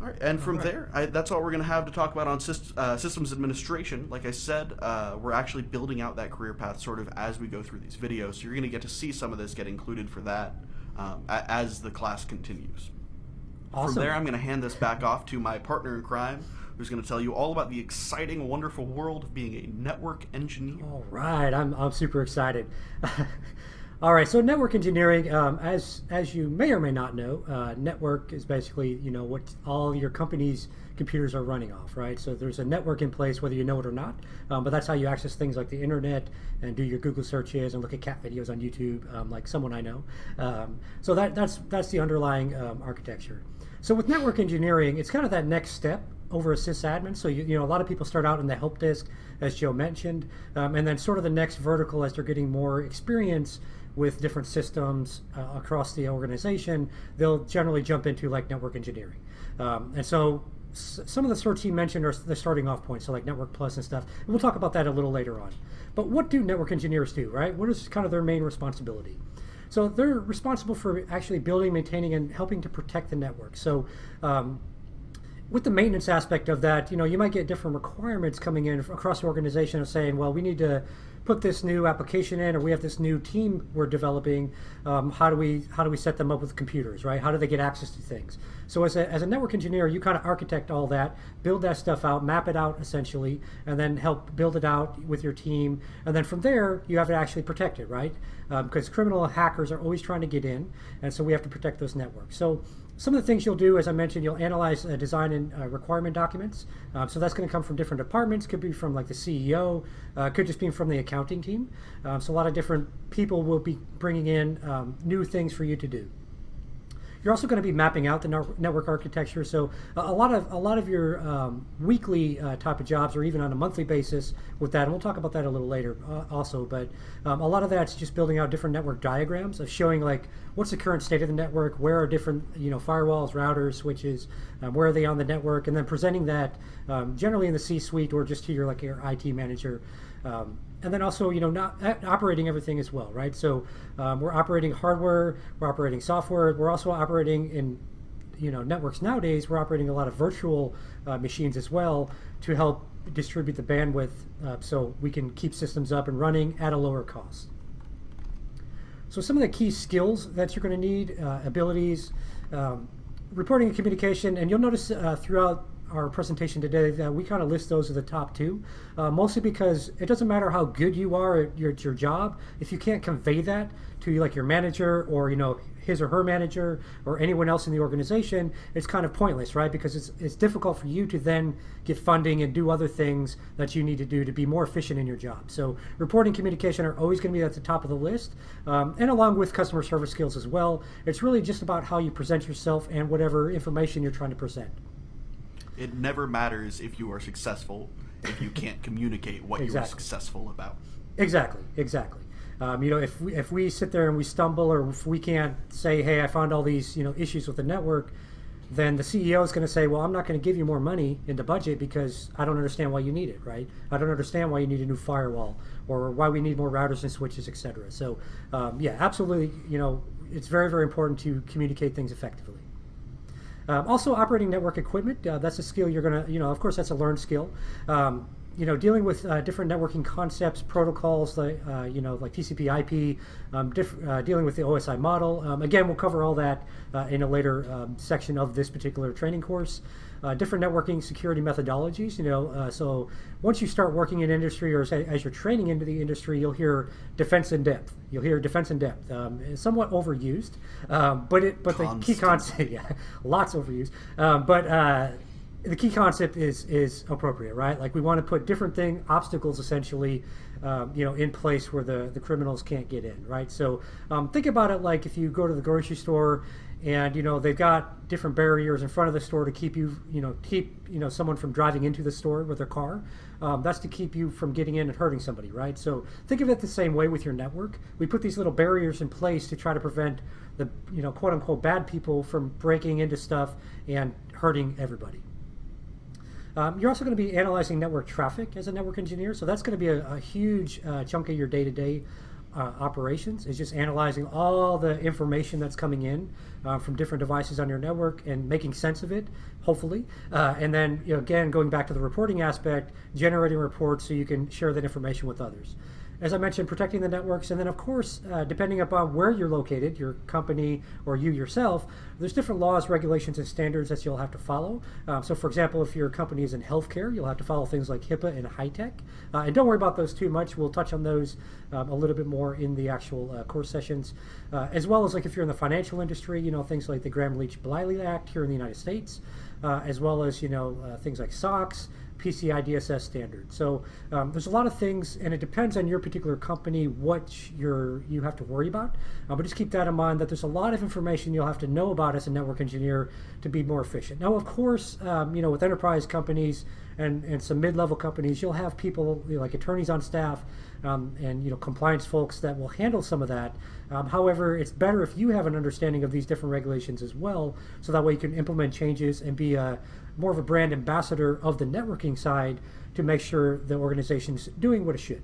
All right, and from right. there, I, that's all we're going to have to talk about on syst- uh, systems administration. Like I said, uh, we're actually building out that career path sort of as we go through these videos. So you're going to get to see some of this get included for that um, a- as the class continues. Awesome. From there, I'm going to hand this back off to my partner in crime, who's going to tell you all about the exciting, wonderful world of being a network engineer. All right, I'm, I'm super excited. All right, so network engineering, um, as as you may or may not know, uh, network is basically you know what all your company's computers are running off, right? So there's a network in place whether you know it or not, um, but that's how you access things like the internet and do your Google searches and look at cat videos on YouTube, um, like someone I know. Um, so that that's that's the underlying um, architecture. So with network engineering, it's kind of that next step over a sysadmin. So you, you know a lot of people start out in the help desk, as Joe mentioned, um, and then sort of the next vertical as they're getting more experience with different systems uh, across the organization, they'll generally jump into like network engineering. Um, and so some of the sorts he mentioned are the starting off points, so like Network Plus and stuff. And we'll talk about that a little later on. But what do network engineers do, right? What is kind of their main responsibility? So they're responsible for actually building, maintaining, and helping to protect the network. So um, with the maintenance aspect of that, you know, you might get different requirements coming in across the organization of saying, well, we need to put this new application in, or we have this new team we're developing. Um, how do we how do we set them up with computers, right? How do they get access to things? So as a, as a network engineer, you kind of architect all that, build that stuff out, map it out essentially, and then help build it out with your team. And then from there, you have to actually protect it, right? Because criminal hackers are always trying to get in, and so we have to protect those networks. So some of the things you'll do, as I mentioned, you'll analyze uh, design uh, requirement documents. Um, so that's going to come from different departments. Could be from like the CEO. Uh, could just be from the accounting team. Um, so a lot of different people will be bringing in um, new things for you to do. You're also going to be mapping out the network architecture. So a, lot of a lot of your um, weekly uh, type of jobs, or even on a monthly basis, with that, and we'll talk about that a little later uh, also. But um, a lot of that's just building out different network diagrams of showing like what's the current state of the network, where are different you know firewalls, routers, switches, um, where are they on the network, and then presenting that um, generally in the C-suite or just to your like your IT manager. Um, and then also, you know, not uh, operating everything as well, right? So um, we're operating hardware, we're operating software, we're also operating in, you know, networks nowadays. We're operating a lot of virtual uh, machines as well to help distribute the bandwidth uh, so we can keep systems up and running at a lower cost. So some of the key skills that you're going to need, uh, abilities, um, reporting and communication, and you'll notice uh, throughout our presentation today that we kind of list those as the top two, uh, mostly because it doesn't matter how good you are at your, at your job if you can't convey that to like your manager or you know his or her manager or anyone else in the organization, it's kind of pointless, right? Because it's it's difficult for you to then get funding and do other things that you need to do to be more efficient in your job. So reporting communication are always going to be at the top of the list, um, and along with customer service skills as well. It's really just about how you present yourself and whatever information you're trying to present. It never matters if you are successful if you can't communicate what you are successful about. Exactly, exactly. Um, you know, if we, if we sit there and we stumble, or if we can't say, "Hey, I found all these you know issues with the network," then the CEO is going to say, "Well, I'm not going to give you more money in the budget because I don't understand why you need it, right? I don't understand why you need a new firewall or why we need more routers and switches, etc." So, um, yeah, absolutely. You know, it's very very important to communicate things effectively. Um, also, operating network equipment, uh, that's a skill you're going to, you know, of course, that's a learned skill. Um, you know, dealing with uh, different networking concepts, protocols, like, uh, you know, like TCP IP, um, diff- uh, dealing with the OSI model. Um, again, we'll cover all that uh, in a later um, section of this particular training course. Uh, different networking security methodologies, you know, uh, so once you start working in industry or as, as you're training into the industry, you'll hear defense in depth. You'll hear defense in depth. Um, somewhat overused, um, but it, but the key concept, yeah, lots overused. Um, but uh, the key concept is is appropriate, right? Like we want to put different thing obstacles essentially, um, you know, in place where the the criminals can't get in, right? So um, think about it like if you go to the grocery store and you know they've got different barriers in front of the store to keep you, you know, keep you know someone from driving into the store with their car. Um, that's to keep you from getting in and hurting somebody, right? So think of it the same way with your network. We put these little barriers in place to try to prevent the you know quote unquote bad people from breaking into stuff and hurting everybody. Um, you're also going to be analyzing network traffic as a network engineer, so that's going to be a, a huge uh, chunk of your day-to-day uh, operations is just analyzing all the information that's coming in uh, from different devices on your network and making sense of it, hopefully. Uh, and then, you know, again, going back to the reporting aspect, generating reports so you can share that information with others as I mentioned, protecting the networks, and then of course, uh, depending upon where you're located, your company or you yourself, there's different laws, regulations, and standards that you'll have to follow. Um, so, for example, if your company is in healthcare, you'll have to follow things like HIPAA and HITECH. Uh, and don't worry about those too much. We'll touch on those um, a little bit more in the actual uh, course sessions, uh, as well as like if you're in the financial industry, you know things like the Gramm-Leach-Bliley Act here in the United States, uh, as well as you know uh, things like SOX. PCI DSS standard. So um, there's a lot of things, and it depends on your particular company what you're you have to worry about. Uh, but just keep that in mind that there's a lot of information you'll have to know about as a network engineer to be more efficient. Now, of course, um, you know with enterprise companies and, and some mid-level companies, you'll have people you know, like attorneys on staff um, and you know compliance folks that will handle some of that. Um, however, it's better if you have an understanding of these different regulations as well, so that way you can implement changes and be a, more of a brand ambassador of the networking side to make sure the organization's doing what it should.